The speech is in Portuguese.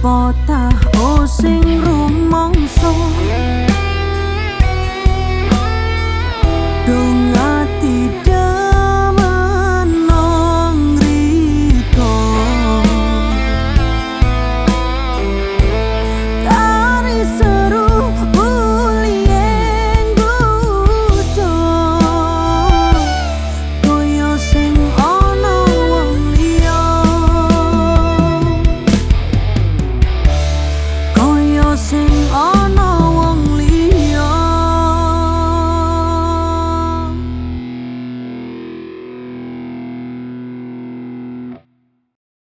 potah o Senhor.